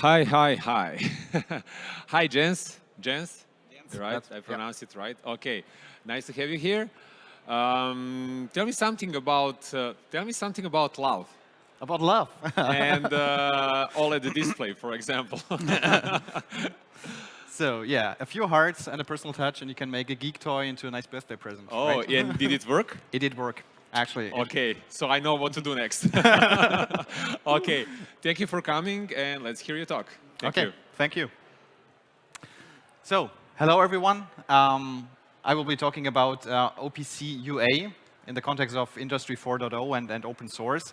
Hi, hi, hi. hi, Jens. Jens, right? I pronounced it right. Okay, nice to have you here. Um, tell me something about uh, tell me something about love. About love. and uh, OLED display, for example. so yeah, a few hearts and a personal touch, and you can make a geek toy into a nice birthday present. Oh, right? and did it work? It did work, actually. Okay, so I know what to do next. okay, thank you for coming, and let's hear you talk. Thank okay, you. thank you. So, hello everyone. Um, I will be talking about uh, OPC UA in the context of Industry 4.0 and, and open source.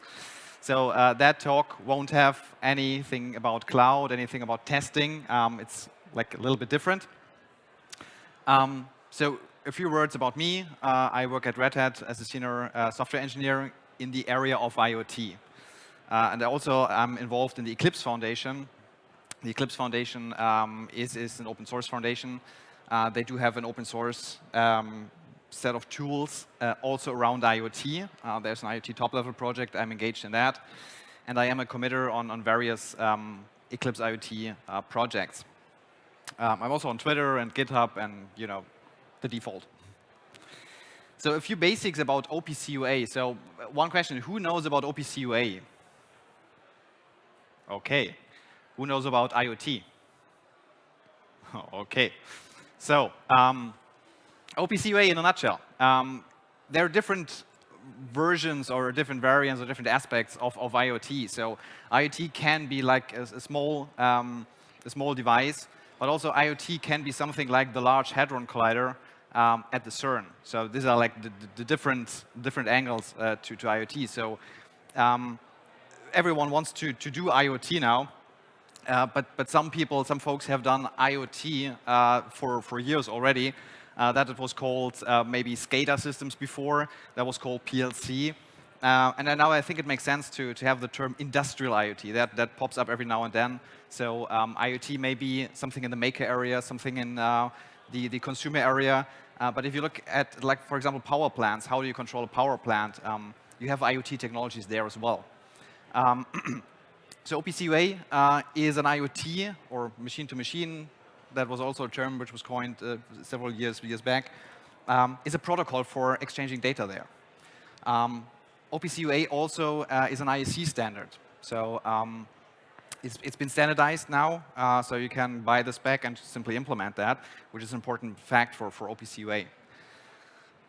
So uh, that talk won't have anything about cloud, anything about testing. Um, it's like a little bit different. Um, so a few words about me. Uh, I work at Red Hat as a senior uh, software engineer in the area of IoT. Uh, and I also am involved in the Eclipse Foundation. The Eclipse Foundation um, is, is an open source foundation. Uh, they do have an open source um, set of tools uh, also around IoT. Uh, there's an IoT top-level project. I'm engaged in that. And I am a committer on, on various um, Eclipse IoT projects. Um, I'm also on Twitter and GitHub and, you know, the default. So a few basics about OPC UA. So uh, one question, who knows about OPC UA? OK. Who knows about IoT? OK. So um, OPC UA in a nutshell. Um, there are different versions or different variants or different aspects of, of IoT. So IoT can be like a, a small, um, a small device, but also IoT can be something like the Large Hadron Collider um, at the CERN. So these are like the, the different, different angles uh, to, to IoT. So um, everyone wants to, to do IoT now, uh, but, but some people, some folks have done IoT uh, for, for years already. Uh, that it was called uh, maybe SCADA systems before. That was called PLC. Uh, and now I think it makes sense to, to have the term industrial IoT. That, that pops up every now and then. So um, IoT may be something in the maker area, something in uh, the, the consumer area. Uh, but if you look at, like, for example, power plants, how do you control a power plant? Um, you have IoT technologies there as well. Um, so OPC UA uh, is an IoT or machine-to-machine that was also a term which was coined uh, several years, years back, um, is a protocol for exchanging data there. Um, OPC UA also uh, is an IEC standard. So um, it's, it's been standardized now, uh, so you can buy the spec and simply implement that, which is an important fact for, for OPC UA.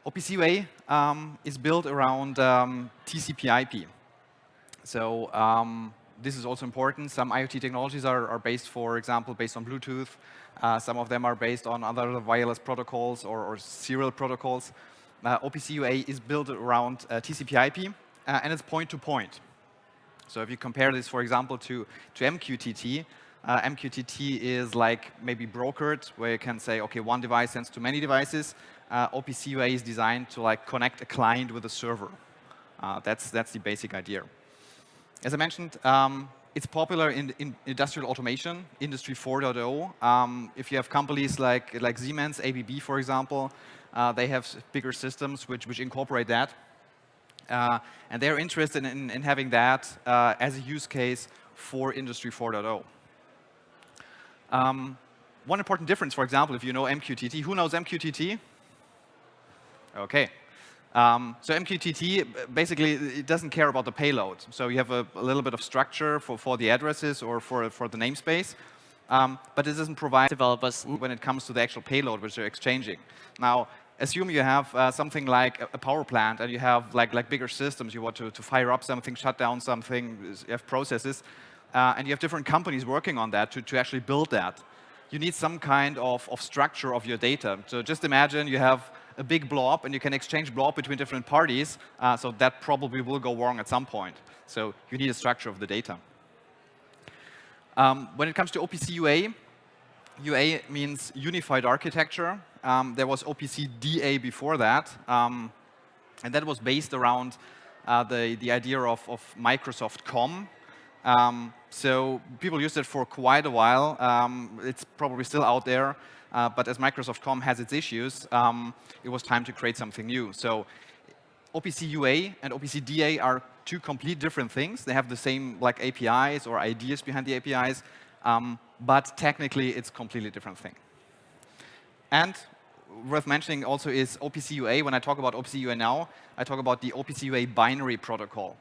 OPC UA um, is built around um, TCP IP. So um, this is also important. Some IoT technologies are, are based, for example, based on Bluetooth. Uh, some of them are based on other wireless protocols or, or serial protocols. Uh, OPC UA is built around uh, TCP IP, uh, and it's point-to-point. -point. So if you compare this, for example, to, to MQTT, uh, MQTT is like maybe brokered, where you can say, OK, one device sends to many devices. Uh, OPC UA is designed to like connect a client with a server. that's, that's the basic idea. As I mentioned, um, it's popular in, in, industrial automation, Industry 4.0. Um, if you have companies like, like Siemens, ABB, for example, uh, they have bigger systems which, which incorporate that. Uh, and they're interested in, in having that uh, as a use case for Industry 4.0. Um, one important difference, for example, if you know MQTT, who knows MQTT? OK, um, so MQTT, basically, it doesn't care about the payload. So you have a, a little bit of structure for, for the addresses or for, for the namespace. Um, but it doesn't provide developers when it comes to the actual payload which they're exchanging. Now, assume you have uh, something like a power plant and you have like, like bigger systems. You want to, to fire up something, shut down something, you have processes. Uh, and you have different companies working on that to, to actually build that. You need some kind of, of structure of your data. So just imagine you have a big blob, and you can exchange blob between different parties, uh, so that probably will go wrong at some point. So you need a structure of the data. Um, when it comes to OPC UA, UA means Unified Architecture. Um, there was OPC DA before that, um, and that was based around uh, the, the idea of, of Microsoft COM. Um, so people used it for quite a while. Um, it's probably still out there. Uh, but as Microsoft COM has its issues, um, it was time to create something new. So OPC UA and OPC DA are two complete different things. They have the same like APIs or ideas behind the APIs, Um, but technically, it's a completely different thing. And worth mentioning also is OPC UA. When I talk about OPC UA now, I talk about the OPC UA binary protocol.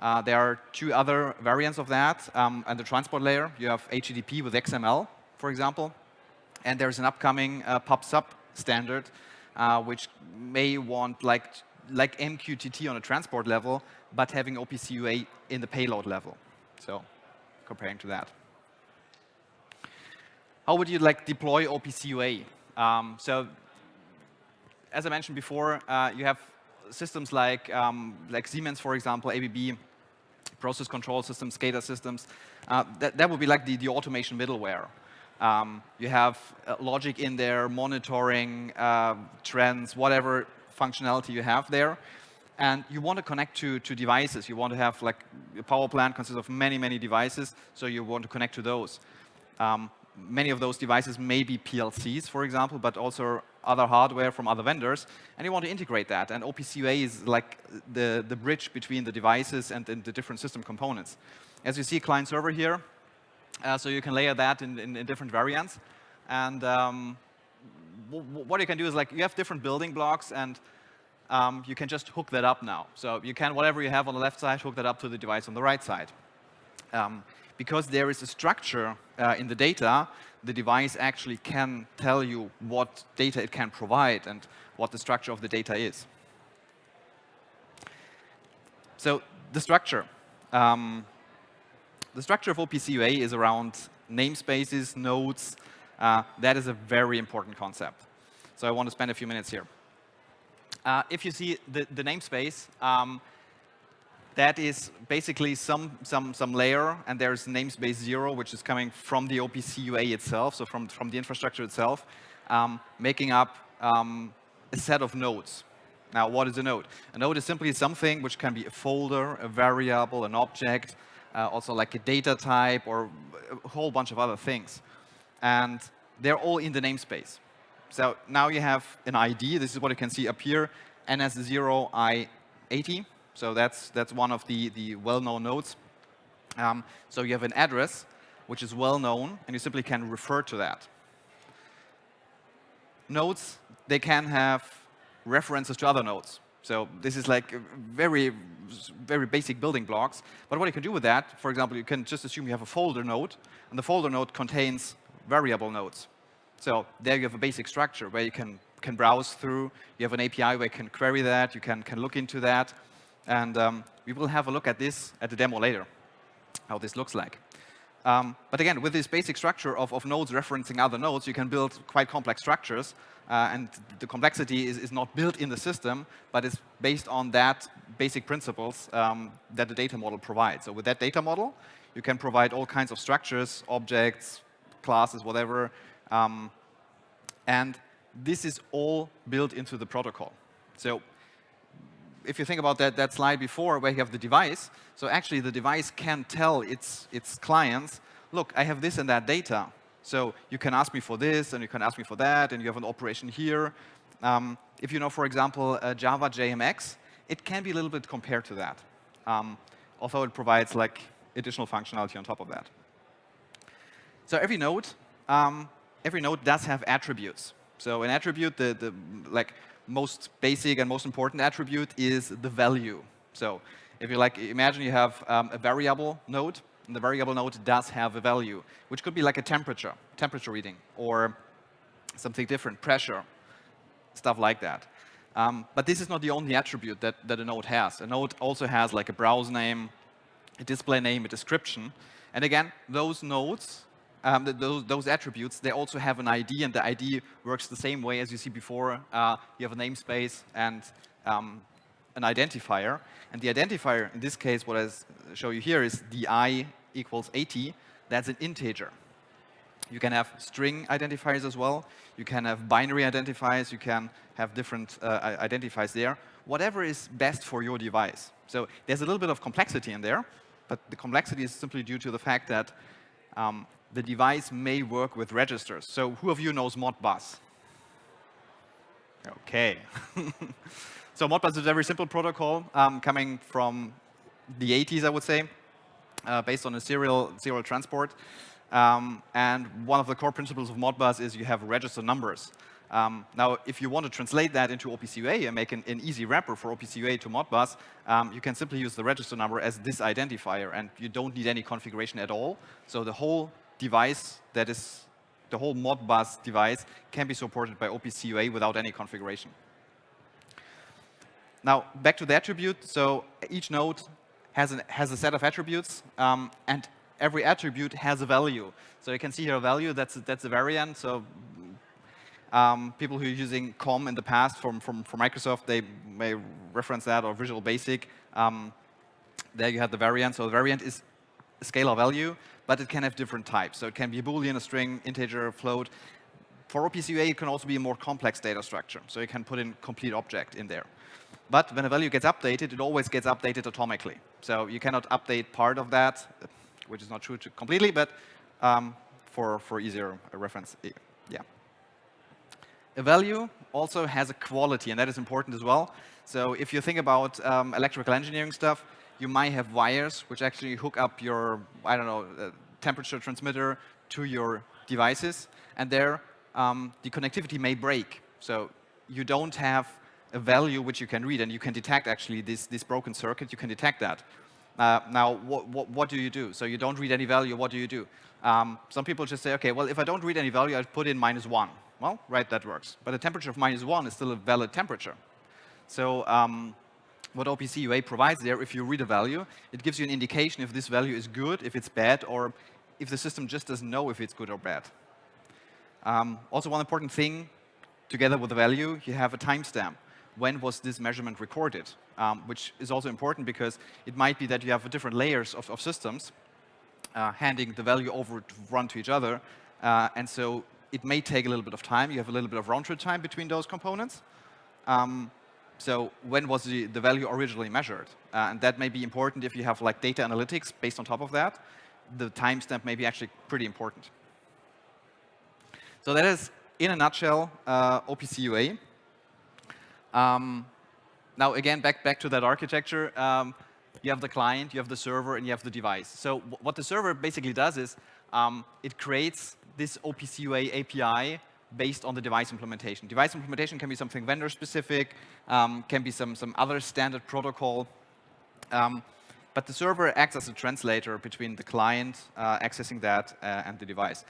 Uh, there are two other variants of that. Um, and the transport layer, you have HTTP with XML, for example. And there's an upcoming uh, PubSub standard, uh, which may want like, like MQTT on a transport level, but having OPC UA in the payload level. So comparing to that. How would you like deploy OPC UA? Um, so as I mentioned before, uh, you have systems like, um, like Siemens, for example, ABB, process control systems, SCADA systems. Uh, that, that would be like the, the automation middleware. Um, you have uh, logic in there, monitoring uh, trends, whatever functionality you have there. And you want to connect to, to devices. You want to have like a power plant consists of many, many devices, so you want to connect to those. Um, many of those devices may be PLCs, for example, but also other hardware from other vendors, and you want to integrate that. And OPC UA is like the, the bridge between the devices and, and the different system components. As you see, client server here, uh, so you can layer that in, in, in different variants. And um, what you can do is like you have different building blocks, and um, you can just hook that up now. So you can, whatever you have on the left side, hook that up to the device on the right side. Um, because there is a structure uh, in the data, the device actually can tell you what data it can provide and what the structure of the data is. So the structure. Um, the structure of OPC UA is around namespaces, nodes. Uh, that is a very important concept. So I want to spend a few minutes here. Uh, if you see the, the namespace, um, that is basically some, some, some layer, and there's namespace zero, which is coming from the OPC UA itself, so from, from the infrastructure itself, um, making up um, a set of nodes. Now, what is a node? A node is simply something which can be a folder, a variable, an object, uh, also like a data type, or a whole bunch of other things. And they're all in the namespace. So now you have an ID. This is what you can see up here, NS0I80. So that's, that's one of the, the well-known nodes. Um, so you have an address, which is well-known, and you simply can refer to that. Nodes, they can have references to other nodes. So this is like very, very basic building blocks. But what you can do with that, for example, you can just assume you have a folder node, and the folder node contains variable nodes. So there you have a basic structure where you can, can browse through. You have an API where you can query that. You can, can look into that. And um, we will have a look at this at the demo later, how this looks like. Um, but again, with this basic structure of, of nodes referencing other nodes, you can build quite complex structures. Uh, and the complexity is, is not built in the system, but is based on that basic principles um, that the data model provides. So with that data model, you can provide all kinds of structures, objects, classes, whatever. Um, and this is all built into the protocol. So if you think about that, that slide before where you have the device, so actually the device can tell its, its clients, look, I have this and that data. So you can ask me for this, and you can ask me for that, and you have an operation here. Um, if you know, for example, uh, Java JMX, it can be a little bit compared to that, um, although it provides like additional functionality on top of that. So every node, um, every node does have attributes. So an attribute, the, the like most basic and most important attribute is the value. So if you like, imagine you have um, a variable node, and the variable node does have a value, which could be like a temperature, temperature reading, or something different, pressure, stuff like that. Um, but this is not the only attribute that, that a node has. A node also has like a browse name, a display name, a description. And again, those nodes um, those, those, attributes, they also have an ID, and the ID works the same way as you see before. Uh, you have a namespace and um, an identifier. And the identifier, in this case, what I show you here is di equals 80. That's an integer. You can have string identifiers as well. You can have binary identifiers. You can have different uh, identifiers there. Whatever is best for your device. So there's a little bit of complexity in there, but the complexity is simply due to the fact that um, the device may work with registers. So who of you knows Modbus? OK. so Modbus is a very simple protocol um, coming from the 80s, I would say, uh, based on a serial, serial transport. Um, and one of the core principles of Modbus is you have register numbers. Um, now, if you want to translate that into OPC UA and make an, an easy wrapper for OPC UA to Modbus, um, you can simply use the register number as this identifier, and you don't need any configuration at all. So the whole device that is the whole Modbus device can be supported by OPC UA without any configuration. Now, back to the attribute. So each node has, an, has a set of attributes, um, and every attribute has a value. So you can see here a value, that's, that's a variant. So um, people who are using COM in the past from, from, from Microsoft, they may reference that, or Visual Basic. Um, there you have the variant. So the variant is a scalar value, but it can have different types. So it can be a Boolean, a string, integer, float. For OPC UA, it can also be a more complex data structure. So you can put in complete object in there. But when a value gets updated, it always gets updated atomically. So you cannot update part of that, which is not true completely, but um, for, for easier reference, yeah. A value also has a quality, and that is important as well. So if you think about um, electrical engineering stuff, you might have wires which actually hook up your, I don't know, uh, temperature transmitter to your devices, and there um, the connectivity may break. So you don't have a value which you can read, and you can detect actually this, this broken circuit, you can detect that. Uh, now, what, what, what, do you do? So you don't read any value, what do you do? Um, some people just say, okay, well, if I don't read any value, I put in minus one. Well, right, that works. But a temperature of minus one is still a valid temperature. So um, what OPC UA provides there, if you read a value, it gives you an indication if this value is good, if it's bad, or if the system just doesn't know if it's good or bad. Um, also, one important thing, together with the value, you have a timestamp when was this measurement recorded, um, which is also important because it might be that you have different layers of, of systems uh, handing the value over to run to each other. Uh, and so it may take a little bit of time. You have a little bit of round trip time between those components. Um, so when was the, the value originally measured? Uh, and that may be important if you have like data analytics based on top of that. The timestamp may be actually pretty important. So that is, in a nutshell, uh, OPC UA. Um, now, again, back, back to that architecture. Um, you have the client, you have the server, and you have the device. So what the server basically does is um, it creates this OPC UA API based on the device implementation. Device implementation can be something vendor-specific, um, can be some, some other standard protocol. Um, but the server acts as a translator between the client uh, accessing that uh, and the device.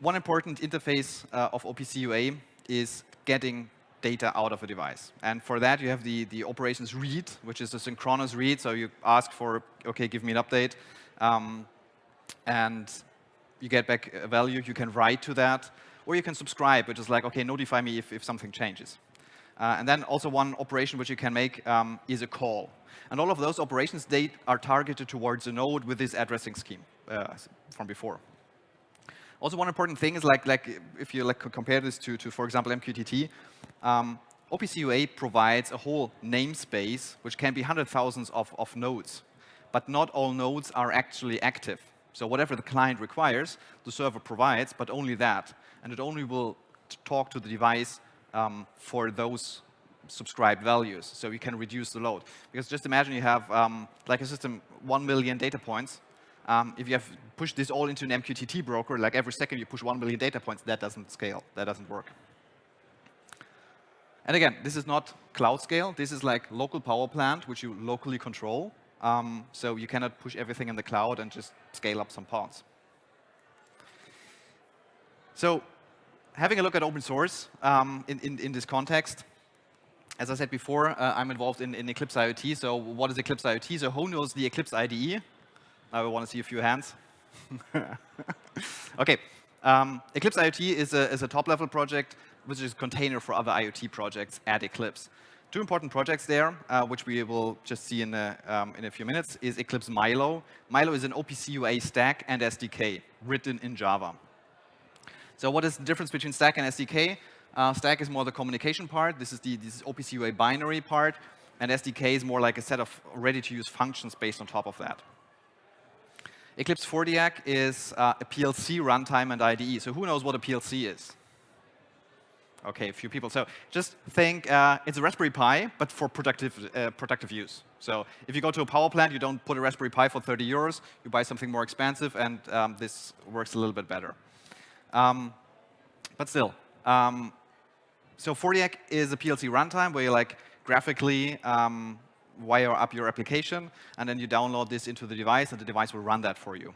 One important interface uh, of OPC UA is getting data out of a device. And for that, you have the, the operations read, which is a synchronous read. So you ask for, OK, give me an update. Um, and you get back a value. You can write to that. Or you can subscribe, which is like, OK, notify me if, if something changes. Uh, and then also one operation which you can make um, is a call. And all of those operations, they are targeted towards a node with this addressing scheme uh, from before. Also, one important thing is like, like if you like compare this to, to, for example, MQTT, um, OPC UA provides a whole namespace, which can be hundred thousands of, of nodes. But not all nodes are actually active. So whatever the client requires, the server provides, but only that. And it only will talk to the device um, for those subscribed values, so you can reduce the load. Because just imagine you have, um, like a system, 1 million data points, um, if you have pushed this all into an MQTT broker, like every second you push 1 million data points, that doesn't scale. That doesn't work. And again, this is not cloud scale. This is like local power plant, which you locally control. Um, so you cannot push everything in the cloud and just scale up some parts. So having a look at open source um, in, in, in, this context, as I said before, uh, I'm involved in, in Eclipse IoT. So what is Eclipse IoT? So who knows the Eclipse IDE? Now we want to see a few hands. OK. Um, Eclipse IoT is a, is a top-level project, which is a container for other IoT projects at Eclipse. Two important projects there, uh, which we will just see in a, um, in a few minutes, is Eclipse Milo. Milo is an OPC UA stack and SDK written in Java. So what is the difference between stack and SDK? Uh, stack is more the communication part. This is the this is OPC UA binary part. And SDK is more like a set of ready-to-use functions based on top of that. Eclipse 4diac is uh, a PLC runtime and IDE. So who knows what a PLC is? Okay, a few people. So just think uh, it's a Raspberry Pi, but for productive, uh, productive use. So if you go to a power plant, you don't put a Raspberry Pi for 30 euros. You buy something more expensive, and um, this works a little bit better. Um, but still, um, so 4diac is a PLC runtime where you like graphically um, wire up your application, and then you download this into the device, and the device will run that for you.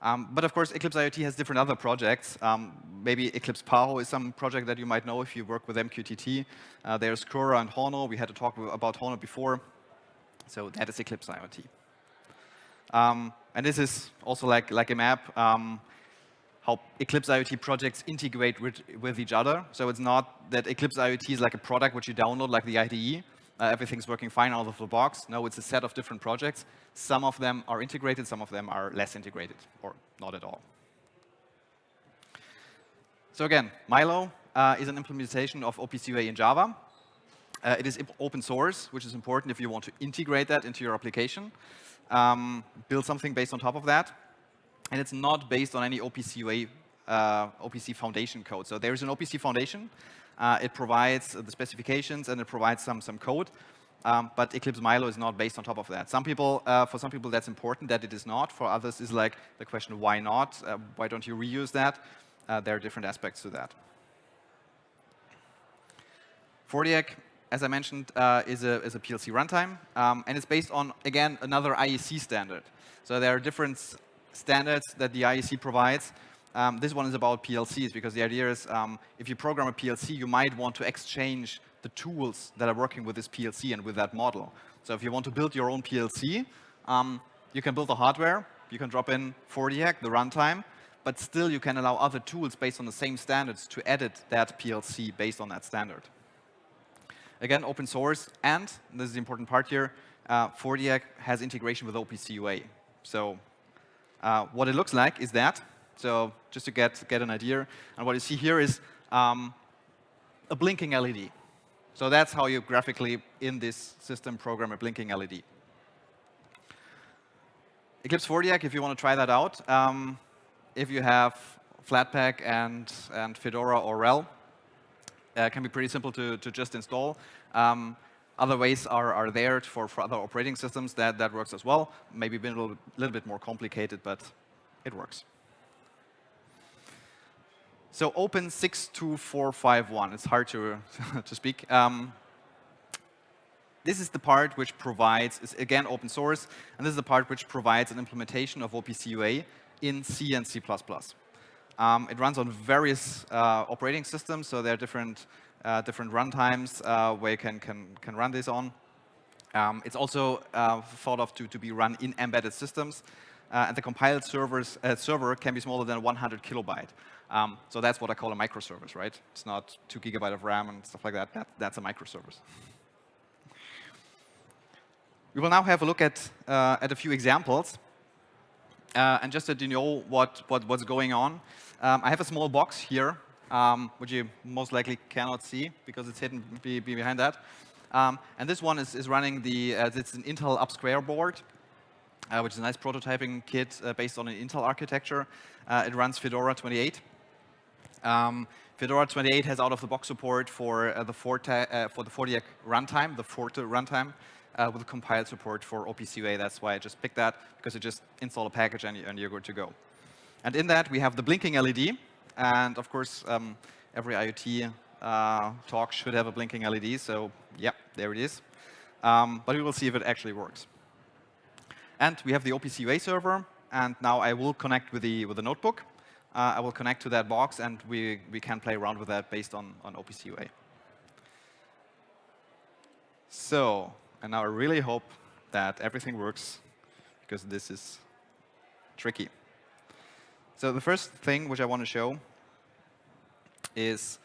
Um, but of course, Eclipse IoT has different other projects. Um, maybe Eclipse PAHO is some project that you might know if you work with MQTT. Uh, there's Kura and Hono. We had to talk about Hono before. So that is Eclipse IoT. Um, and this is also like, like a map, um, how Eclipse IoT projects integrate with, with each other. So it's not that Eclipse IoT is like a product which you download like the IDE, uh, everything's working fine out of the box. No, it's a set of different projects. Some of them are integrated, some of them are less integrated, or not at all. So again, Milo uh, is an implementation of OPC in Java. Uh, it is open source, which is important if you want to integrate that into your application. Um, build something based on top of that. And it's not based on any OPC uh, OPC foundation code. So there is an OPC foundation, uh, it provides the specifications and it provides some, some code. Um, but Eclipse Milo is not based on top of that. Some people, uh, for some people, that's important that it is not. For others, is like the question, why not? Uh, why don't you reuse that? Uh, there are different aspects to that. 4diac, as I mentioned, uh, is, a, is a PLC runtime, um, and it's based on, again, another IEC standard. So there are different standards that the IEC provides. Um, this one is about PLCs because the idea is um, if you program a PLC, you might want to exchange the tools that are working with this PLC and with that model. So if you want to build your own PLC, um, you can build the hardware, you can drop in 4diac, the runtime, but still you can allow other tools based on the same standards to edit that PLC based on that standard. Again, open source, and this is the important part here, uh, 4diac has integration with OPC UA. So uh, what it looks like is that so just to get, get an idea. And what you see here is um, a blinking LED. So that's how you graphically, in this system, program a blinking LED. Eclipse 4diac, if you want to try that out, um, if you have Flatpak and, and Fedora or RHEL, uh, can be pretty simple to, to just install. Um, other ways are, are there for, for other operating systems that, that works as well. Maybe a little, little bit more complicated, but it works. So open62541, it's hard to, to speak. Um, this is the part which provides, is again open source, and this is the part which provides an implementation of OPCUA in C and C++. Um, it runs on various uh, operating systems, so there are different, uh, different runtimes uh, where you can, can, can run this on. Um, it's also uh, thought of to, to be run in embedded systems, uh, and the compiled servers, uh, server can be smaller than 100 kilobyte. Um, so that's what I call a microservice, right? It's not two gigabyte of RAM and stuff like that. that that's a microservice. We will now have a look at, uh, at a few examples. Uh, and just so you know what, what, what's going on, um, I have a small box here, um, which you most likely cannot see because it's hidden be, be behind that. Um, and this one is, is running the, uh, it's an Intel UpSquare board, uh, which is a nice prototyping kit uh, based on an Intel architecture. Uh, it runs Fedora 28. Um, Fedora 28 has out-of-the-box support for uh, the Forte, uh, for the 4diac runtime, the Forte runtime, uh, with compiled support for OPCUA. That's why I just picked that, because you just install a package and, and, you're good to go. And in that, we have the blinking LED. And of course, um, every IoT uh, talk should have a blinking LED. So yeah, there it is. Um, but we will see if it actually works. And we have the OPCUA server. And now I will connect with the, with the notebook uh, I will connect to that box, and we, we can play around with that based on, on OPCUA. So, and now I really hope that everything works, because this is tricky. So the first thing which I want to show is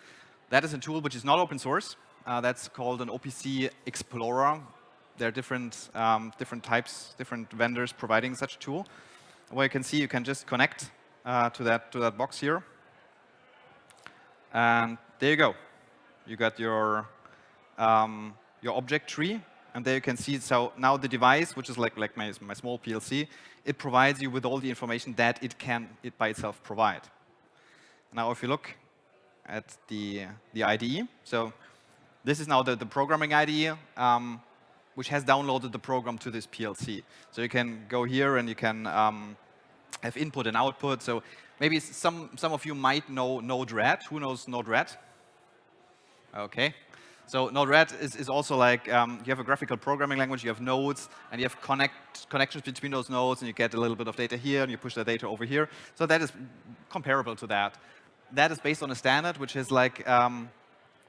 that is a tool which is not open source. Uh, that's called an OPC Explorer. There are different, um, different types, different vendors providing such a tool. Where you can see you can just connect uh, to, that, to that box here. And there you go. You got your, um, your object tree. And there you can see, so now the device, which is like, like my, my small PLC, it provides you with all the information that it can it by itself provide. Now, if you look at the, the IDE. So this is now the, the programming IDE, um, which has downloaded the program to this PLC. So you can go here and you can um, have input and output. So maybe some, some of you might know Node-RED. Who knows Node-RED? OK. So Node-RED is, is also like, um, you have a graphical programming language, you have nodes, and you have connect, connections between those nodes, and you get a little bit of data here, and you push the data over here. So that is comparable to that. That is based on a standard, which is like um,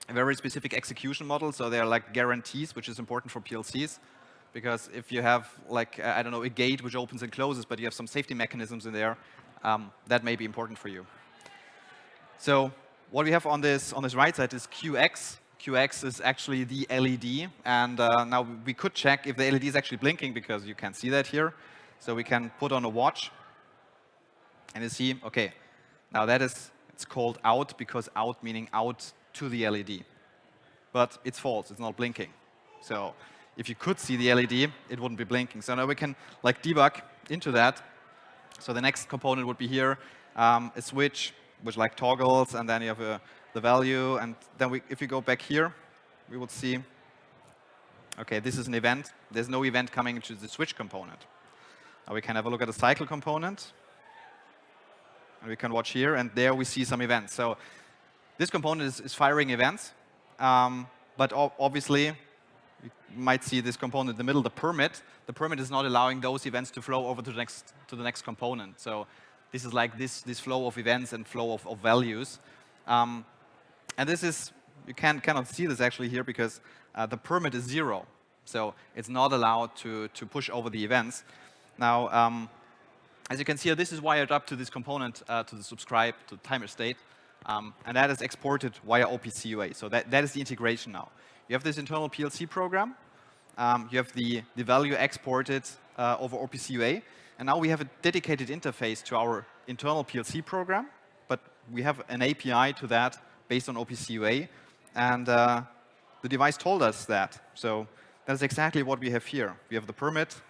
a very specific execution model. So they're like guarantees, which is important for PLCs. Because if you have, like, I don't know, a gate which opens and closes, but you have some safety mechanisms in there, um, that may be important for you. So what we have on this on this right side is QX. QX is actually the LED. And uh, now we could check if the LED is actually blinking because you can see that here. So we can put on a watch and you see, OK, now that is, it's called out because out meaning out to the LED. But it's false. It's not blinking. So if you could see the LED, it wouldn't be blinking. So now we can like debug into that. So the next component would be here, um, a switch, which like toggles, and then you have a the value. And then we, if we go back here, we would see, OK, this is an event. There's no event coming into the switch component. Now we can have a look at the cycle component. And we can watch here. And there we see some events. So this component is, is firing events. Um, but obviously, you might see this component in the middle, the permit. The permit is not allowing those events to flow over to the next, to the next component. So this is like this, this flow of events and flow of, of values. Um, and this is, you can, cannot see this actually here because uh, the permit is zero. So it's not allowed to, to push over the events. Now, um, as you can see, this is wired up to this component, uh, to the subscribe, to the timer state. Um, and that is exported via OPC UA. So that, that is the integration now. You have this internal PLC program. Um, you have the, the value exported uh, over OPC UA. And now we have a dedicated interface to our internal PLC program. But we have an API to that based on OPC UA. And uh, the device told us that. So that's exactly what we have here. We have the permit,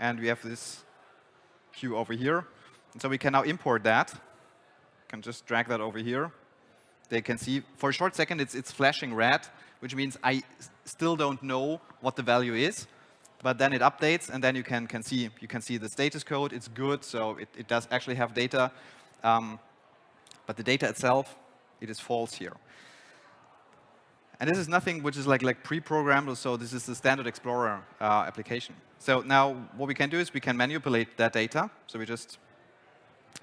and we have this queue over here. And so we can now import that. can just drag that over here. They can see, for a short second, it's, it's flashing red, which means I still don't know what the value is. But then it updates, and then you can, can see you can see the status code. It's good, so it, it does actually have data. Um, but the data itself it is false here. And this is nothing which is like, like pre-programmed, so this is the standard Explorer uh, application. So now what we can do is we can manipulate that data. So we just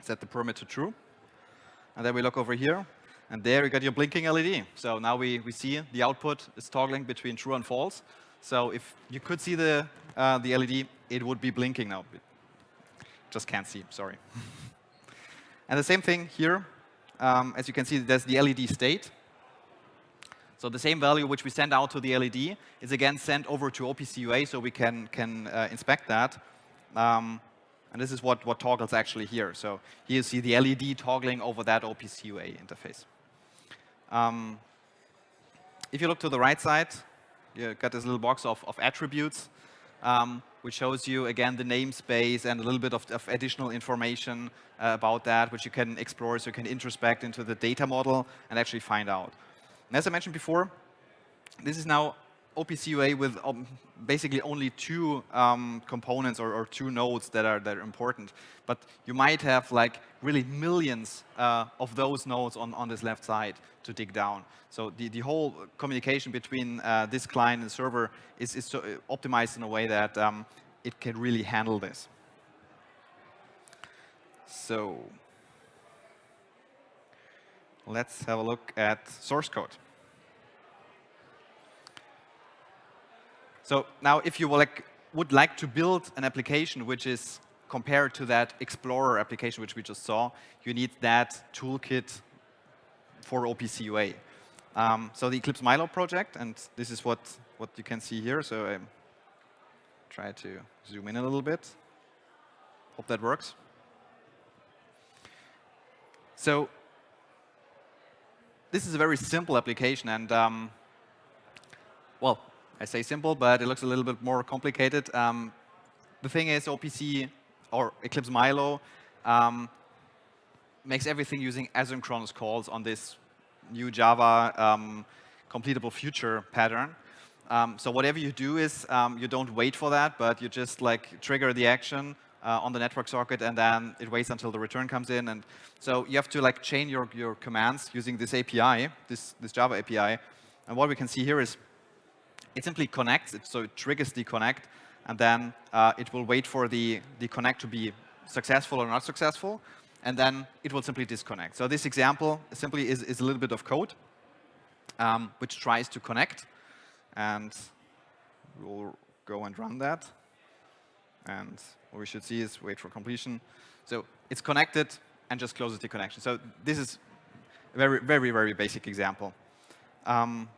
set the permit to true. And then we look over here, and there you got your blinking LED. So now we, we see the output is toggling between true and false. So if you could see the, uh, the LED, it would be blinking now. Just can't see, sorry. and the same thing here um, as you can see, there's the LED state. So the same value which we send out to the LED is again sent over to OPC UA so we can, can uh, inspect that. Um, and this is what, what toggles actually here. So here you see the LED toggling over that OPC UA interface. Um, if you look to the right side, you got this little box of, of attributes. Um, which shows you, again, the namespace and a little bit of, of additional information uh, about that, which you can explore so you can introspect into the data model and actually find out. And as I mentioned before, this is now OPC UA with um, basically only two um, components or, or, two nodes that are, that are important. But you might have like really millions uh, of those nodes on, on this left side to dig down. So the, the whole communication between uh, this client and server is, is uh, optimized in a way that um, it can really handle this. So let's have a look at source code. So now if you like, would like to build an application which is compared to that Explorer application which we just saw, you need that toolkit for OPC UA. Um, so the Eclipse Milo project, and this is what, what you can see here. So I try to zoom in a little bit. Hope that works. So this is a very simple application, and um, well, I say simple, but it looks a little bit more complicated. Um, the thing is, OPC or Eclipse Milo um, makes everything using asynchronous calls on this new Java um, completable future pattern. Um, so whatever you do is um, you don't wait for that, but you just like trigger the action uh, on the network socket, and then it waits until the return comes in. And so you have to like chain your, your commands using this API, this, this Java API. And what we can see here is it simply connects, it, so it triggers the connect, and then uh, it will wait for the, the connect to be successful or not successful, and then it will simply disconnect. So this example simply is, is a little bit of code um, which tries to connect, and we'll go and run that. And what we should see is wait for completion. So it's connected and just closes the connection. So this is a very, very, very basic example. Um,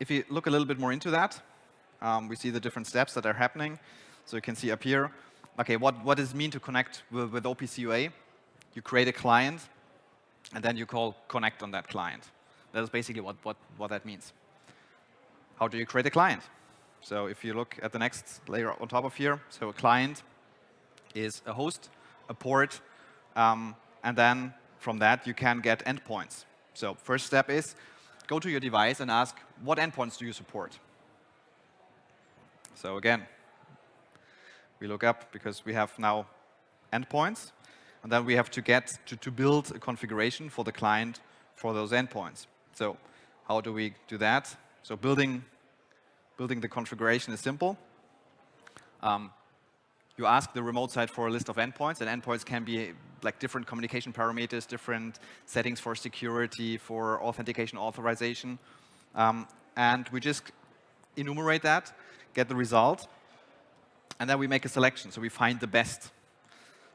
if you look a little bit more into that, um, we see the different steps that are happening. So you can see up here, okay, what, what does it mean to connect with, with OPC You create a client, and then you call connect on that client. That is basically what, what, what that means. How do you create a client? So if you look at the next layer on top of here, so a client is a host, a port, um, and then from that you can get endpoints. So first step is go to your device and ask, what endpoints do you support? So again, we look up because we have now endpoints, and then we have to get to, to build a configuration for the client for those endpoints. So how do we do that? So building, building the configuration is simple. Um, you ask the remote site for a list of endpoints, and endpoints can be like different communication parameters, different settings for security, for authentication authorization. Um, and we just enumerate that, get the result, and then we make a selection. So we find the best.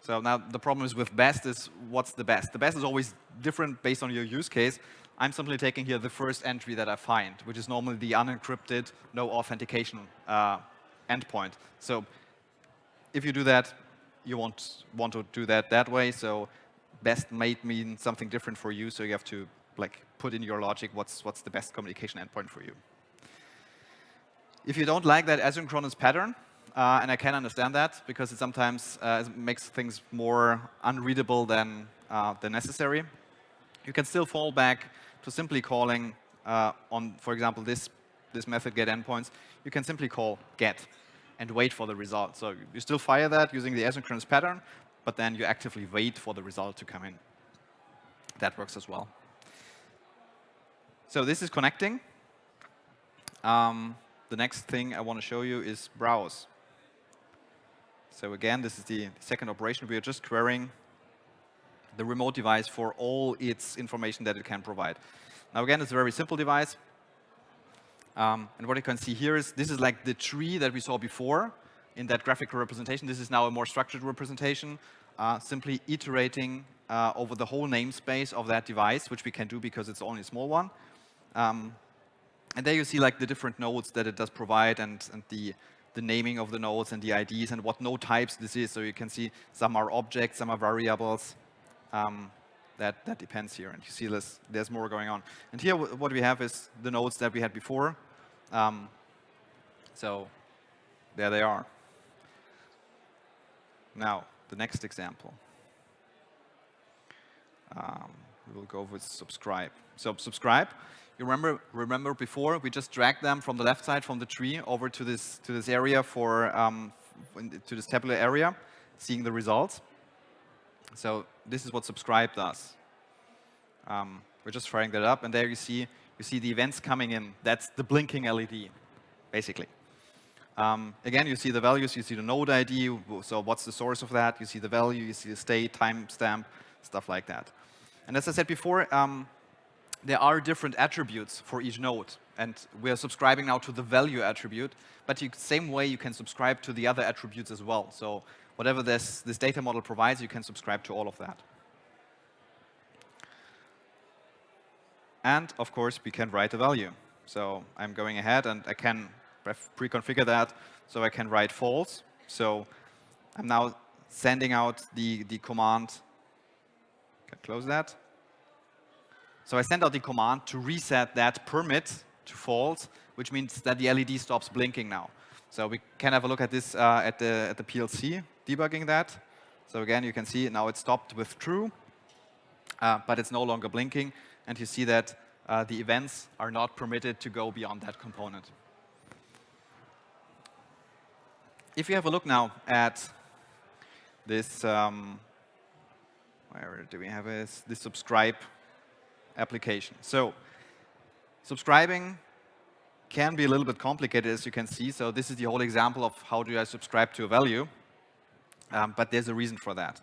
So now the problem is with best is what's the best? The best is always different based on your use case. I'm simply taking here the first entry that I find, which is normally the unencrypted, no authentication uh, endpoint. So if you do that, you want, want to do that that way. So best might mean something different for you. So you have to like put in your logic what's, what's the best communication endpoint for you. If you don't like that asynchronous pattern, uh, and I can understand that because it sometimes uh, makes things more unreadable than, uh, than necessary. You can still fall back to simply calling uh, on, for example, this, this method get endpoints. You can simply call get and wait for the result. So you still fire that using the asynchronous pattern, but then you actively wait for the result to come in. That works as well. So this is connecting. Um, the next thing I want to show you is browse. So again, this is the second operation. We are just querying the remote device for all its information that it can provide. Now again, it's a very simple device. Um, and what you can see here is this is like the tree that we saw before in that graphical representation. This is now a more structured representation, uh, simply iterating uh, over the whole namespace of that device, which we can do because it's only a small one. Um, and there you see like the different nodes that it does provide and, and the, the naming of the nodes and the IDs and what node types this is. So you can see some are objects, some are variables. Um, that, that depends here. And you see this, there's more going on. And here what we have is the nodes that we had before. Um, so there they are. Now, the next example. Um, we will go with subscribe. So subscribe you remember, remember before, we just dragged them from the left side, from the tree, over to this, to this area for, um, to this tabular area, seeing the results. So this is what subscribe does. Um, we're just firing that up, and there you see, you see the events coming in. That's the blinking LED, basically. Um, again, you see the values, you see the node ID, so what's the source of that? You see the value, you see the state, timestamp, stuff like that. And as I said before, um, there are different attributes for each node. And we are subscribing now to the value attribute. But the same way, you can subscribe to the other attributes as well. So whatever this, this data model provides, you can subscribe to all of that. And of course, we can write a value. So I'm going ahead and I can pre-configure that so I can write false. So I'm now sending out the, the command. Can close that. So I send out the command to reset that permit to false, which means that the LED stops blinking now. So we can have a look at this uh, at, the, at the PLC, debugging that. So again, you can see now it stopped with true, uh, but it's no longer blinking. and you see that uh, the events are not permitted to go beyond that component. If you have a look now at this, um, where do we have this, this subscribe application. So subscribing can be a little bit complicated, as you can see. So this is the whole example of how do I subscribe to a value. Um, but there's a reason for that.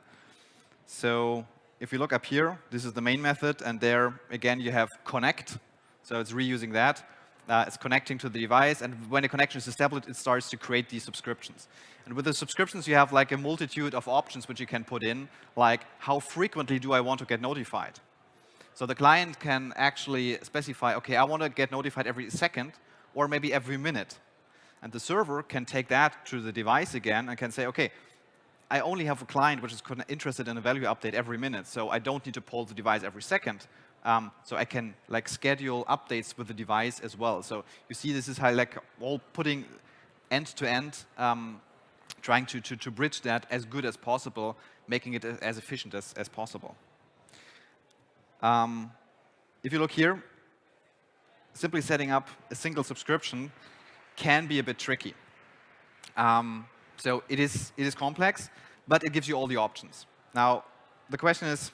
So if you look up here, this is the main method, and there, again, you have connect. So it's reusing that. Uh, it's connecting to the device, and when a connection is established, it starts to create these subscriptions. And with the subscriptions, you have like a multitude of options which you can put in, like how frequently do I want to get notified? So the client can actually specify, OK, I want to get notified every second or maybe every minute. And the server can take that to the device again and can say, OK, I only have a client which is interested in a value update every minute, so I don't need to poll the device every second. Um, so I can like schedule updates with the device as well. So you see this is how like all putting end to end, um, trying to, to, to bridge that as good as possible, making it as efficient as, as possible. Um, if you look here, simply setting up a single subscription can be a bit tricky. Um, so it is, it is complex, but it gives you all the options. Now, the question is,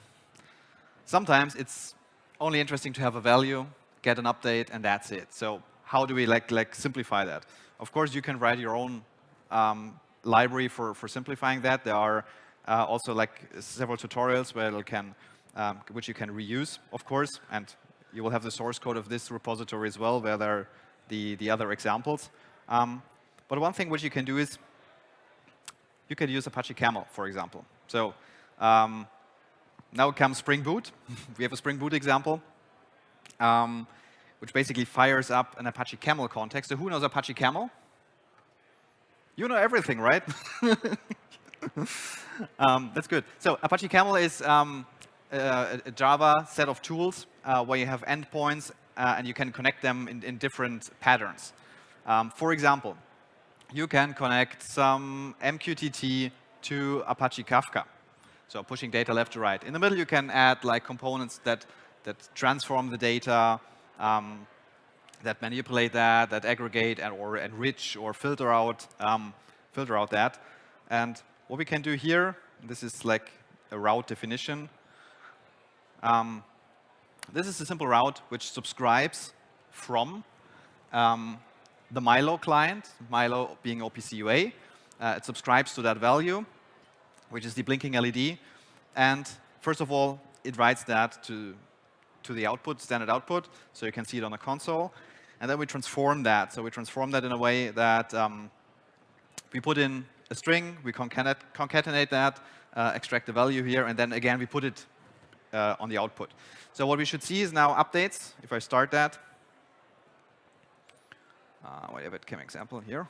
sometimes it's only interesting to have a value, get an update, and that's it. So how do we like, like simplify that? Of course, you can write your own um, library for, for simplifying that. There are uh, also like several tutorials where it can, um, which you can reuse, of course, and you will have the source code of this repository as well, where there are the, the other examples. Um, but one thing which you can do is you can use Apache Camel, for example. So um, now comes Spring Boot. we have a Spring Boot example, um, which basically fires up an Apache Camel context. So who knows Apache Camel? You know everything, right? um, that's good. So Apache Camel is um, a, a, Java set of tools uh, where you have endpoints uh, and you can connect them in, in different patterns. Um, for example, you can connect some MQTT to Apache Kafka. So pushing data left to right. In the middle, you can add like components that, that transform the data, um, that manipulate that, that aggregate and, or enrich or filter out, um, filter out that. And what we can do here, this is like a route definition. Um, this is a simple route which subscribes from um, the Milo client, Milo being OPC UA. Uh, it subscribes to that value, which is the blinking LED. And first of all, it writes that to, to the output, standard output, so you can see it on the console. And then we transform that. So we transform that in a way that um, we put in a string, we concatenate, that, uh, extract the value here, and then again we put it uh, on the output. So what we should see is now updates. If I start that, uh, a chem example here.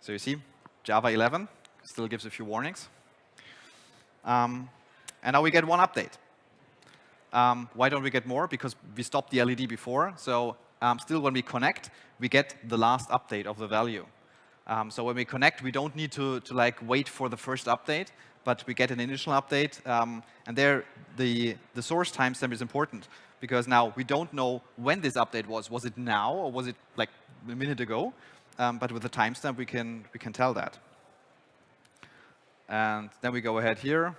So you see, Java 11 still gives a few warnings. Um, and now we get one update. Um, why don't we get more? Because we stopped the LED before. So um, still when we connect, we get the last update of the value. Um, so when we connect, we don't need to, to like wait for the first update, but we get an initial update. Um, and there, the, the source timestamp is important because now we don't know when this update was. Was it now or was it like a minute ago? Um, but with the timestamp, we can, we can tell that. And then we go ahead here,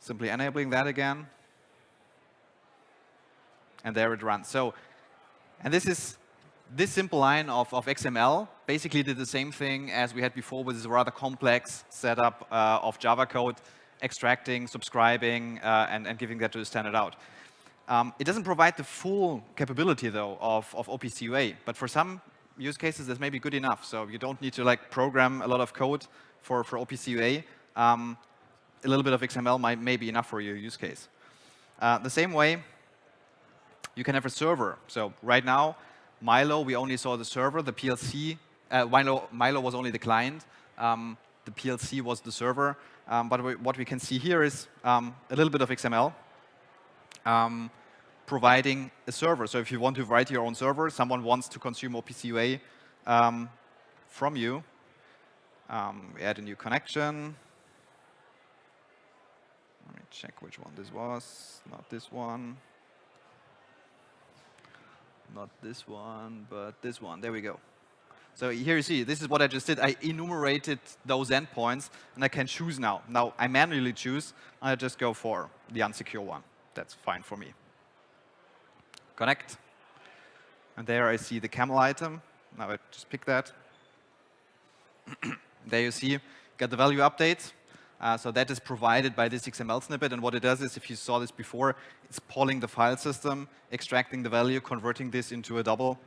simply enabling that again. And there it runs. So, and this is this simple line of, of XML basically did the same thing as we had before with this rather complex setup uh, of Java code extracting, subscribing, uh, and, and giving that to the standard out. Um, it doesn't provide the full capability, though, of, of OPC UA. But for some use cases, this may be good enough. So you don't need to like program a lot of code for, for OPC UA. Um, a little bit of XML might, may be enough for your use case. Uh, the same way, you can have a server. So right now, Milo, we only saw the server. The PLC, uh, Milo, Milo was only the client. Um, the PLC was the server. Um, but we, what we can see here is um, a little bit of XML um, providing a server. So if you want to write your own server, someone wants to consume OPC UA um, from you, um, we add a new connection. Let me check which one this was. Not this one. Not this one, but this one. There we go. So here you see, this is what I just did. I enumerated those endpoints, and I can choose now. Now, I manually choose. I just go for the unsecure one. That's fine for me. Connect. And there I see the camel item. Now I just pick that. there you see, got the value update. Uh, so that is provided by this XML snippet. And what it does is, if you saw this before, it's polling the file system, extracting the value, converting this into a double.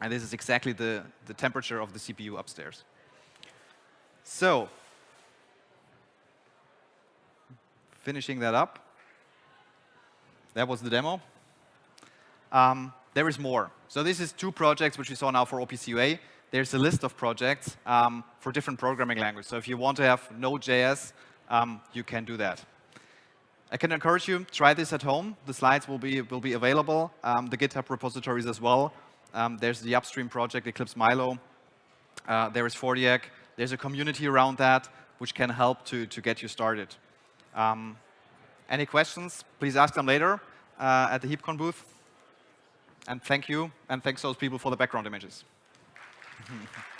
And this is exactly the, the temperature of the CPU upstairs. So finishing that up, that was the demo. Um, there is more. So this is two projects which we saw now for OPC UA. There's a list of projects um, for different programming languages. So if you want to have Node.js, um, you can do that. I can encourage you, try this at home. The slides will be, will be available, um, the GitHub repositories as well. Um, there's the upstream project, Eclipse Milo. Uh, there is 4diac. There's a community around that which can help to, to get you started. Um, any questions, please ask them later uh, at the HeapCon booth. And thank you, and thanks those people for the background images. Mm-hmm.